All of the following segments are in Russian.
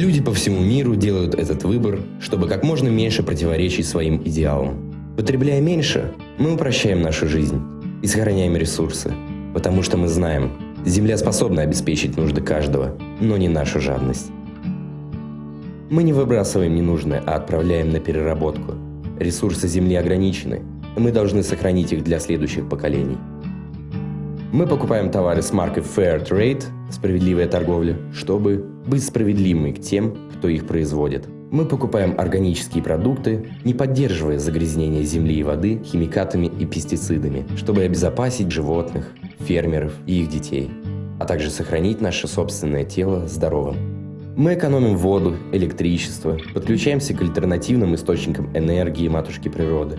Люди по всему миру делают этот выбор, чтобы как можно меньше противоречить своим идеалам. Потребляя меньше, мы упрощаем нашу жизнь и сохраняем ресурсы, потому что мы знаем, Земля способна обеспечить нужды каждого, но не нашу жадность. Мы не выбрасываем ненужное, а отправляем на переработку. Ресурсы Земли ограничены, и мы должны сохранить их для следующих поколений. Мы покупаем товары с маркой Fair Trade, справедливая торговля, чтобы быть справедливыми к тем, кто их производит. Мы покупаем органические продукты, не поддерживая загрязнение земли и воды химикатами и пестицидами, чтобы обезопасить животных, фермеров и их детей, а также сохранить наше собственное тело здоровым. Мы экономим воду, электричество, подключаемся к альтернативным источникам энергии матушки природы.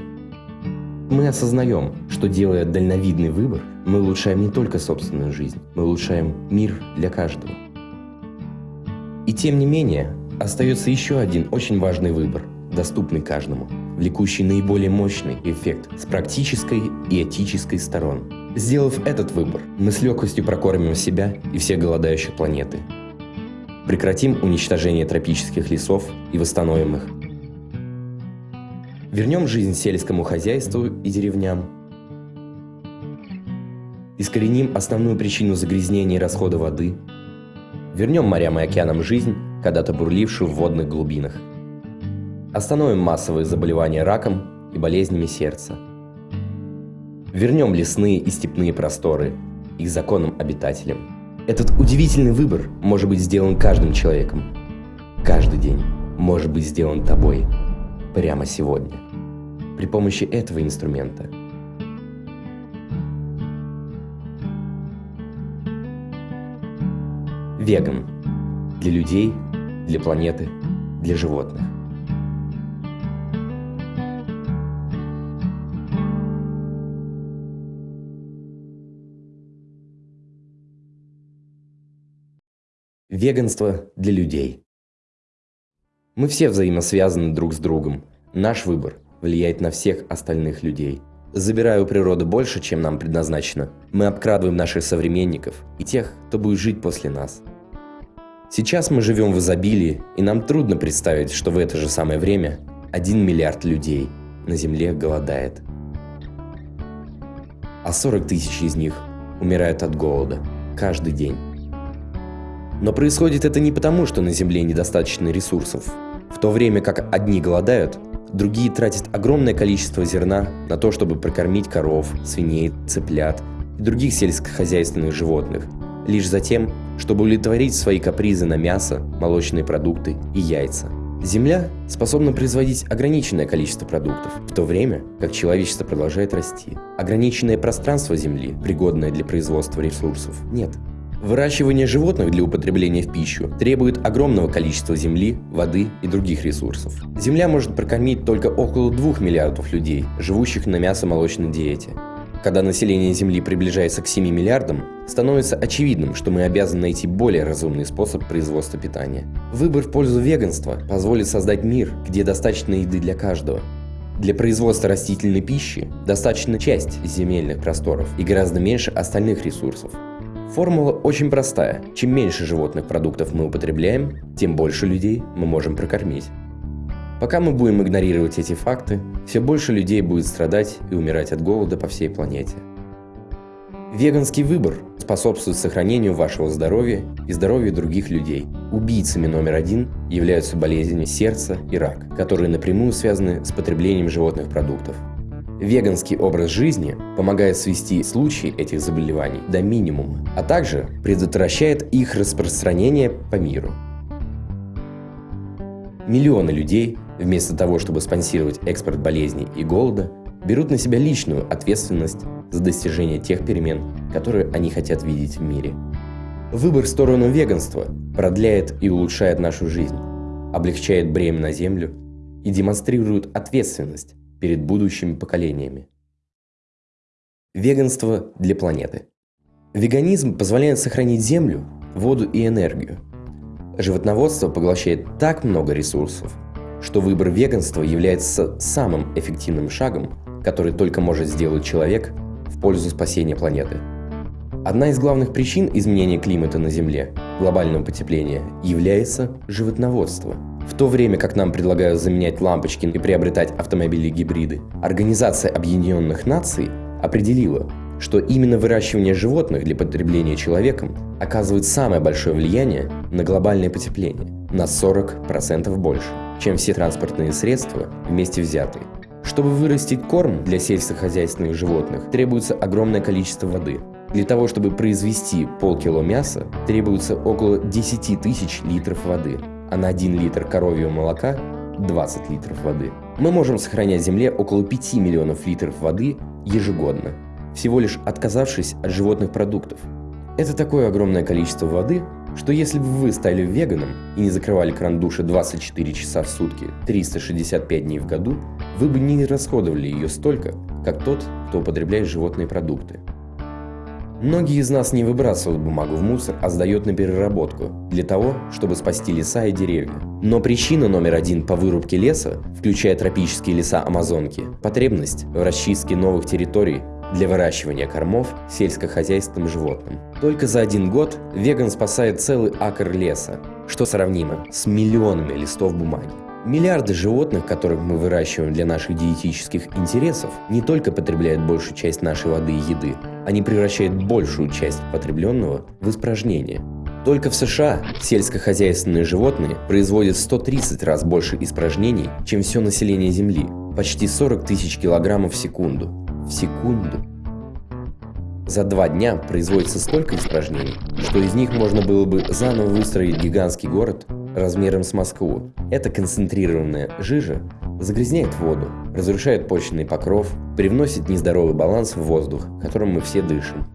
Мы осознаем, что делая дальновидный выбор, мы улучшаем не только собственную жизнь, мы улучшаем мир для каждого. И тем не менее, остается еще один очень важный выбор, доступный каждому, влекущий наиболее мощный эффект с практической и этической сторон. Сделав этот выбор, мы с легкостью прокормим себя и все голодающие планеты. Прекратим уничтожение тропических лесов и восстановим их. Вернем жизнь сельскому хозяйству и деревням. Искореним основную причину загрязнения и расхода воды. Вернем морям и океанам жизнь, когда-то бурлившую в водных глубинах. Остановим массовые заболевания раком и болезнями сердца. Вернем лесные и степные просторы их законным обитателям. Этот удивительный выбор может быть сделан каждым человеком. Каждый день может быть сделан тобой. Прямо сегодня. При помощи этого инструмента. Веган. Для людей для планеты, для животных. Веганство для людей. Мы все взаимосвязаны друг с другом. Наш выбор влияет на всех остальных людей. Забирая у природы больше, чем нам предназначено, мы обкрадываем наших современников и тех, кто будет жить после нас. Сейчас мы живем в изобилии, и нам трудно представить, что в это же самое время 1 миллиард людей на Земле голодает. А 40 тысяч из них умирают от голода каждый день. Но происходит это не потому, что на Земле недостаточно ресурсов. В то время как одни голодают, другие тратят огромное количество зерна на то, чтобы прокормить коров, свиней, цыплят и других сельскохозяйственных животных, лишь затем, чтобы удовлетворить свои капризы на мясо, молочные продукты и яйца. Земля способна производить ограниченное количество продуктов, в то время как человечество продолжает расти. Ограниченное пространство Земли, пригодное для производства ресурсов, нет. Выращивание животных для употребления в пищу требует огромного количества земли, воды и других ресурсов. Земля может прокормить только около 2 миллиардов людей, живущих на мясо-молочной диете. Когда население Земли приближается к 7 миллиардам, становится очевидным, что мы обязаны найти более разумный способ производства питания. Выбор в пользу веганства позволит создать мир, где достаточно еды для каждого. Для производства растительной пищи достаточно часть земельных просторов и гораздо меньше остальных ресурсов. Формула очень простая. Чем меньше животных продуктов мы употребляем, тем больше людей мы можем прокормить. Пока мы будем игнорировать эти факты, все больше людей будет страдать и умирать от голода по всей планете. Веганский выбор способствует сохранению вашего здоровья и здоровья других людей. Убийцами номер один являются болезни сердца и рак, которые напрямую связаны с потреблением животных продуктов. Веганский образ жизни помогает свести случаи этих заболеваний до минимума, а также предотвращает их распространение по миру. Миллионы людей вместо того, чтобы спонсировать экспорт болезней и голода, берут на себя личную ответственность за достижение тех перемен, которые они хотят видеть в мире. Выбор в сторону веганства продляет и улучшает нашу жизнь, облегчает бремя на землю и демонстрирует ответственность перед будущими поколениями. Веганство для планеты. Веганизм позволяет сохранить землю, воду и энергию. Животноводство поглощает так много ресурсов, что выбор веганства является самым эффективным шагом, который только может сделать человек в пользу спасения планеты. Одна из главных причин изменения климата на Земле, глобального потепления, является животноводство. В то время как нам предлагают заменять лампочки и приобретать автомобили-гибриды, Организация Объединенных Наций определила, что именно выращивание животных для потребления человеком оказывает самое большое влияние на глобальное потепление на 40% больше, чем все транспортные средства вместе взятые. Чтобы вырастить корм для сельскохозяйственных животных, требуется огромное количество воды. Для того, чтобы произвести полкило мяса, требуется около 10 тысяч литров воды, а на 1 литр коровьего молока 20 литров воды. Мы можем сохранять Земле около 5 миллионов литров воды ежегодно, всего лишь отказавшись от животных продуктов. Это такое огромное количество воды, что если бы вы стали веганом и не закрывали кран душа 24 часа в сутки, 365 дней в году, вы бы не расходовали ее столько, как тот, кто употребляет животные продукты. Многие из нас не выбрасывают бумагу в мусор, а сдают на переработку, для того, чтобы спасти леса и деревья. Но причина номер один по вырубке леса, включая тропические леса Амазонки, потребность в расчистке новых территорий для выращивания кормов сельскохозяйственным животным. Только за один год веган спасает целый акр леса, что сравнимо с миллионами листов бумаги. Миллиарды животных, которых мы выращиваем для наших диетических интересов, не только потребляют большую часть нашей воды и еды, они превращают большую часть потребленного в испражнение. Только в США сельскохозяйственные животные производят 130 раз больше испражнений, чем все население Земли, почти 40 тысяч килограммов в секунду в секунду. За два дня производится столько испражнений, что из них можно было бы заново выстроить гигантский город размером с Москву. Эта концентрированная жижа загрязняет воду, разрушает почечный покров, привносит нездоровый баланс в воздух, которым мы все дышим.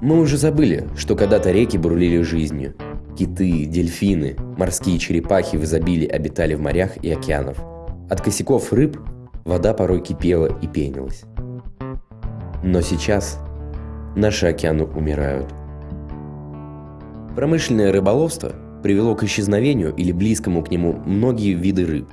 Мы уже забыли, что когда-то реки бурлили жизнью. Киты, дельфины, морские черепахи в изобилии обитали в морях и океанах. От косяков рыб вода порой кипела и пенилась. Но сейчас наши океаны умирают. Промышленное рыболовство привело к исчезновению или близкому к нему многие виды рыб.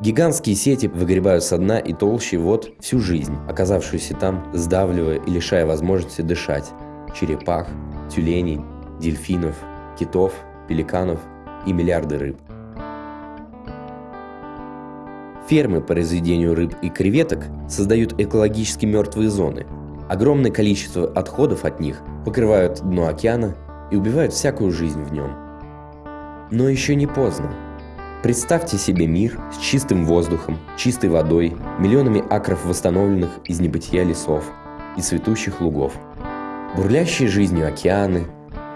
Гигантские сети выгребают со дна и толще вод всю жизнь, оказавшуюся там, сдавливая и лишая возможности дышать черепах, тюленей, дельфинов, китов, пеликанов и миллиарды рыб. Фермы по разведению рыб и креветок создают экологически мертвые зоны. Огромное количество отходов от них покрывают дно океана и убивают всякую жизнь в нем. Но еще не поздно. Представьте себе мир с чистым воздухом, чистой водой, миллионами акров восстановленных из небытия лесов и цветущих лугов. Бурлящие жизнью океаны,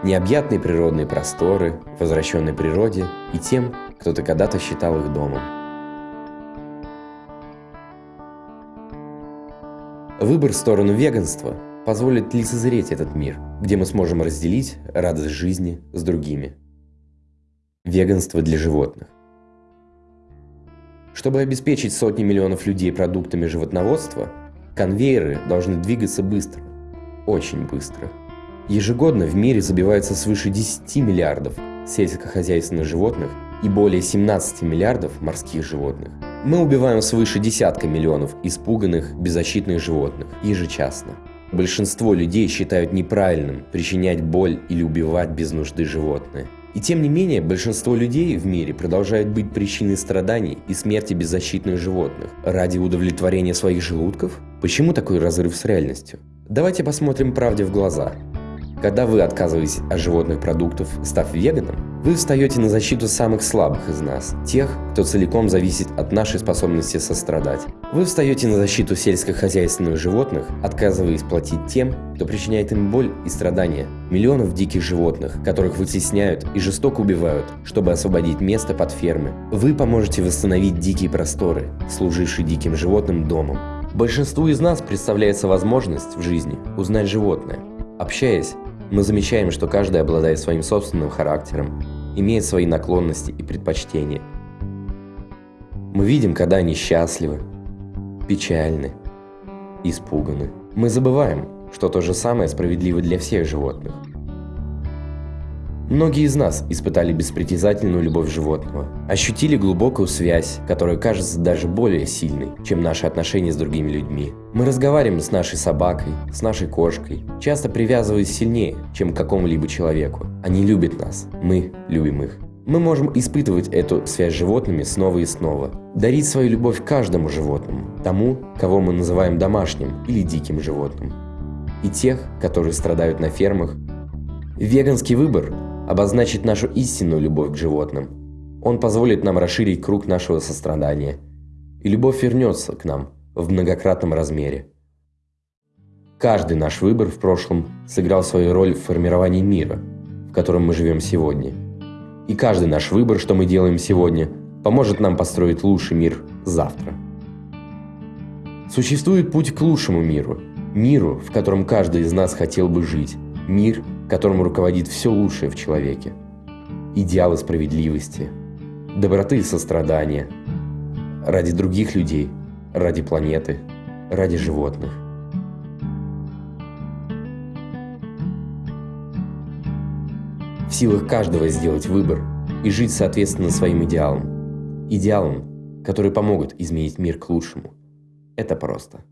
необъятные природные просторы, возвращенной природе и тем, кто-то когда-то считал их домом. Выбор в сторону веганства позволит лицезреть этот мир, где мы сможем разделить радость жизни с другими. Веганство для животных. Чтобы обеспечить сотни миллионов людей продуктами животноводства, конвейеры должны двигаться быстро, очень быстро. Ежегодно в мире забивается свыше 10 миллиардов сельскохозяйственных животных и более 17 миллиардов морских животных. Мы убиваем свыше десятка миллионов испуганных, беззащитных животных ежечасно. Большинство людей считают неправильным причинять боль или убивать без нужды животное. И тем не менее, большинство людей в мире продолжают быть причиной страданий и смерти беззащитных животных ради удовлетворения своих желудков? Почему такой разрыв с реальностью? Давайте посмотрим правде в глаза. Когда вы отказываетесь от животных продуктов, став веганом, вы встаете на защиту самых слабых из нас, тех, кто целиком зависит от нашей способности сострадать. Вы встаете на защиту сельскохозяйственных животных, отказываясь платить тем, кто причиняет им боль и страдания. Миллионов диких животных, которых вытесняют и жестоко убивают, чтобы освободить место под фермы. Вы поможете восстановить дикие просторы, служившие диким животным домом. Большинству из нас представляется возможность в жизни узнать животное. Общаясь, мы замечаем, что каждый обладает своим собственным характером, имеет свои наклонности и предпочтения. Мы видим, когда они счастливы, печальны, испуганы. Мы забываем, что то же самое справедливо для всех животных. Многие из нас испытали беспритязательную любовь животного, ощутили глубокую связь, которая кажется даже более сильной, чем наши отношения с другими людьми. Мы разговариваем с нашей собакой, с нашей кошкой, часто привязываясь сильнее, чем к какому-либо человеку. Они любят нас, мы любим их. Мы можем испытывать эту связь с животными снова и снова, дарить свою любовь каждому животному, тому, кого мы называем домашним или диким животным, и тех, которые страдают на фермах. Веганский выбор обозначит нашу истинную любовь к животным. Он позволит нам расширить круг нашего сострадания, и любовь вернется к нам в многократном размере. Каждый наш выбор в прошлом сыграл свою роль в формировании мира, в котором мы живем сегодня. И каждый наш выбор, что мы делаем сегодня, поможет нам построить лучший мир завтра. Существует путь к лучшему миру, миру, в котором каждый из нас хотел бы жить, мир, которым руководит все лучшее в человеке. Идеалы справедливости, доброты и сострадания. Ради других людей, ради планеты, ради животных. В силах каждого сделать выбор и жить соответственно своим идеалам. Идеалам, которые помогут изменить мир к лучшему. Это просто.